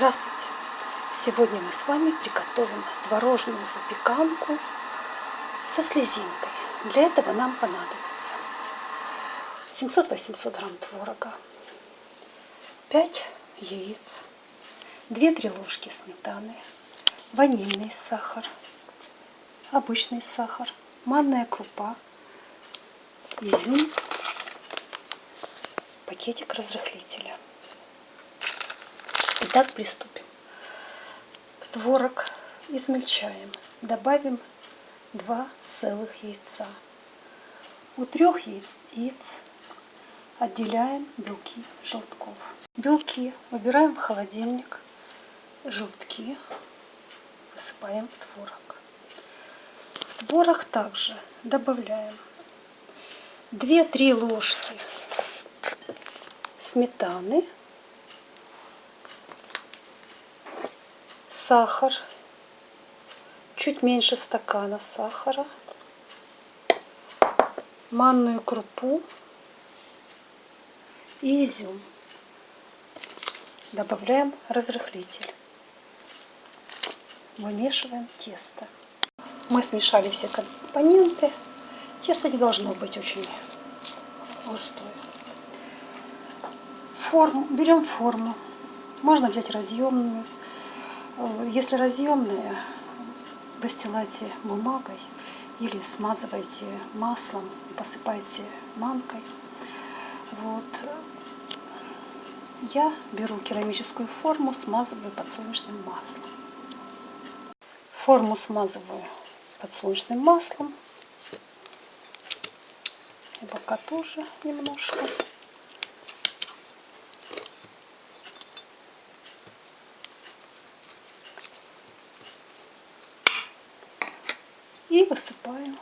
Здравствуйте! Сегодня мы с вами приготовим творожную запеканку со слезинкой. Для этого нам понадобится 700-800 грамм творога, 5 яиц, 2-3 ложки сметаны, ванильный сахар, обычный сахар, манная крупа, изюм, пакетик разрыхлителя. Итак, приступим. Творог измельчаем. Добавим 2 целых яйца. У трех яиц, яиц отделяем белки желтков. Белки убираем в холодильник. Желтки высыпаем в творог. В творог также добавляем 2-3 ложки сметаны сахар, чуть меньше стакана сахара, манную крупу и изюм. Добавляем разрыхлитель. Вымешиваем тесто. Мы смешали все компоненты. Тесто не должно быть очень густое. Форму, берем форму. Можно взять разъемную если разъемные, выстилайте бумагой или смазывайте маслом, посыпайте манкой. Вот. Я беру керамическую форму, смазываю подсолнечным маслом. Форму смазываю подсолнечным маслом. Бока тоже немножко. И высыпаем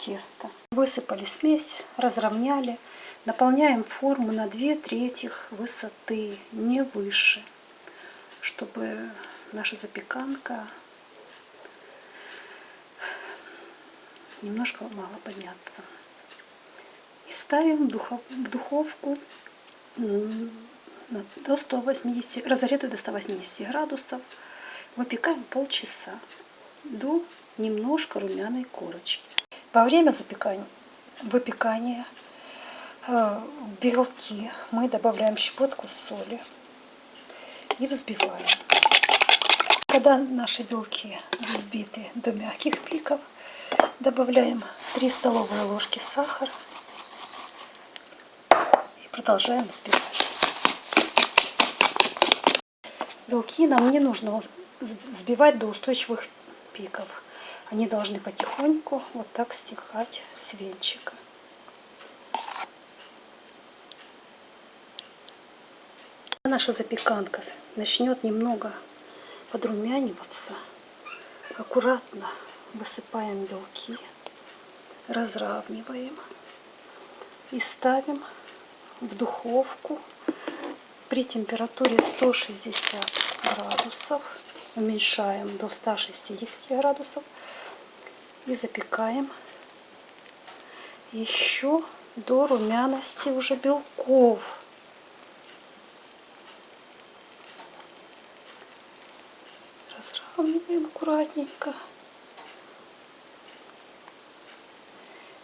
тесто. Высыпали смесь, разровняли. Наполняем форму на 2 трети высоты, не выше, чтобы наша запеканка немножко мало подняться. И ставим в духовку до 180, разогретую до 180 градусов. Выпекаем полчаса до немножко румяной корочки. Во время запекания, выпекания э, белки мы добавляем щепотку соли и взбиваем. Когда наши белки взбиты до мягких пиков, добавляем 3 столовые ложки сахара и продолжаем взбивать. Белки нам не нужно взбивать до устойчивых пиков. Они должны потихоньку вот так стекать с венчика. Наша запеканка начнет немного подрумяниваться. Аккуратно высыпаем белки, разравниваем и ставим в духовку при температуре 160 градусов. Уменьшаем до 160 градусов и запекаем еще до румяности уже белков. Разравниваем аккуратненько.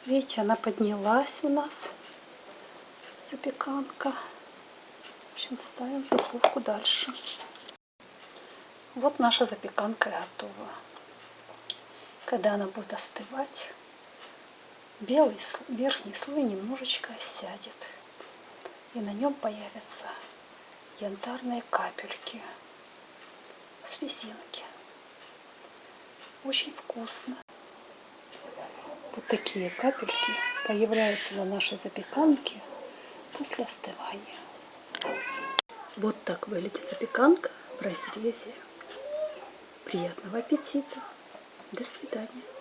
Видите, она поднялась у нас, запеканка. В общем, ставим в духовку дальше. Вот наша запеканка готова. Когда она будет остывать, белый верхний слой немножечко осядет. И на нем появятся янтарные капельки, слезинки. Очень вкусно. Вот такие капельки появляются на нашей запеканке после остывания. Вот так выглядит запеканка в разрезе. Приятного аппетита! До свидания.